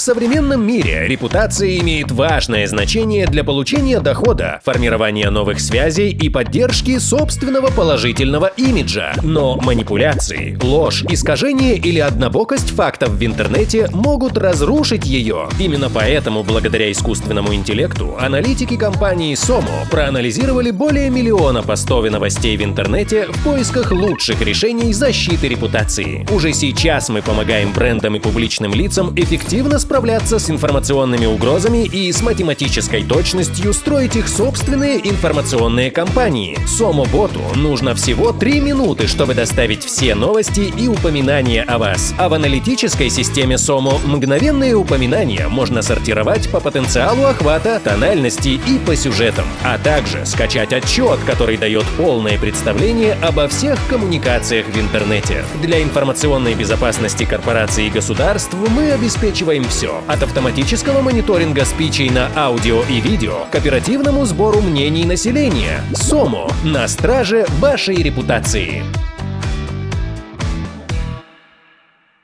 В современном мире репутация имеет важное значение для получения дохода, формирования новых связей и поддержки собственного положительного имиджа. Но манипуляции, ложь, искажение или однобокость фактов в интернете могут разрушить ее. Именно поэтому, благодаря искусственному интеллекту, аналитики компании Somo проанализировали более миллиона постов и новостей в интернете в поисках лучших решений защиты репутации. Уже сейчас мы помогаем брендам и публичным лицам эффективно справляться с информационными угрозами и с математической точностью строить их собственные информационные кампании. Сомо-боту нужно всего 3 минуты, чтобы доставить все новости и упоминания о вас. А в аналитической системе Somo мгновенные упоминания можно сортировать по потенциалу охвата, тональности и по сюжетам, а также скачать отчет, который дает полное представление обо всех коммуникациях в интернете. Для информационной безопасности корпораций и государств мы обеспечиваем все. От автоматического мониторинга спичей на аудио и видео к оперативному сбору мнений населения. СОМО на страже вашей репутации.